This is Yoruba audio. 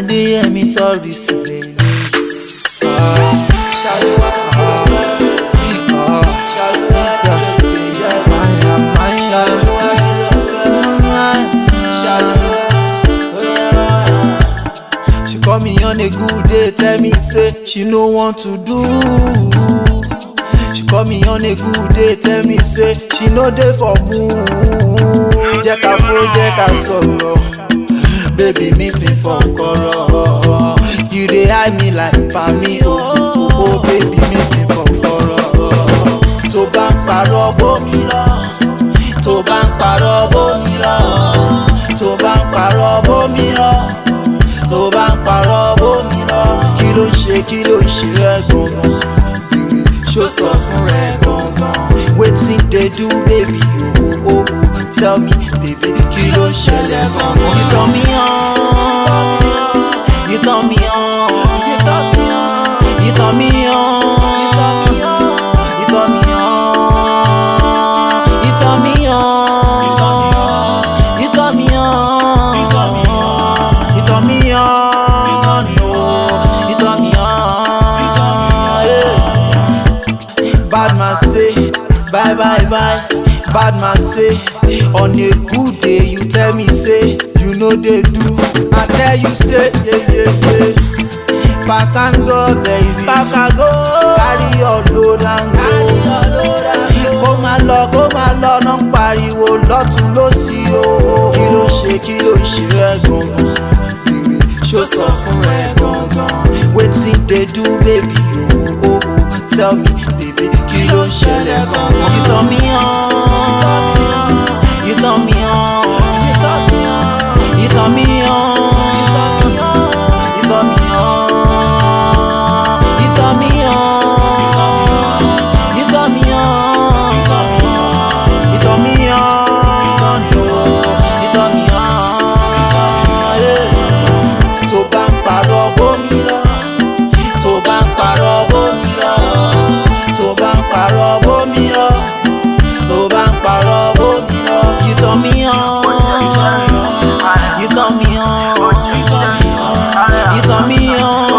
adéyẹmí tọrí sílẹ̀ ní. She call me on a good day, tell me say she no want to do. She call me on a good day, tell me say she no dey for mood. Jẹ́ ká fo, jẹ́ ká sọ̀rọ̀ baby meet me for koro you dey eye me like pami o oh. o oh, baby meet me for koro tó bá ń parọ́ bómi lọ tó bá ń parọ́ bómi lọ tó bá ń parọ́ bómi lọ tó bá ń parọ́ bómi lọ kí ló ń ṣe kí ló ń ṣe rẹ gangan ìrè ṣó sọ fún rẹ gangan wetin dey do baby o tell me, baby, kí ló ṣẹlẹ̀ gan You turn me on, you turn me on, you turn me on, you turn me on, you turn me on, you turn me on, you turn me on, you turn me on, you turn me on. Bad say, bye bye bye. Bad man say on a good day you tell me say you know they do i tell you say yeah yeah yeah. back and go baby back and go carry your load and go kó máa lọ kó máa lọ ná pariwo lọ́tún lọ́sí o kí ló ṣe kí kilo ṣe rẹ gangan bèrè ṣó sọ fún rẹ gangan wetin dey do baby Oh oh, oh, tell me baby kí ló ṣẹlẹ̀ gangan kí me mí on me on.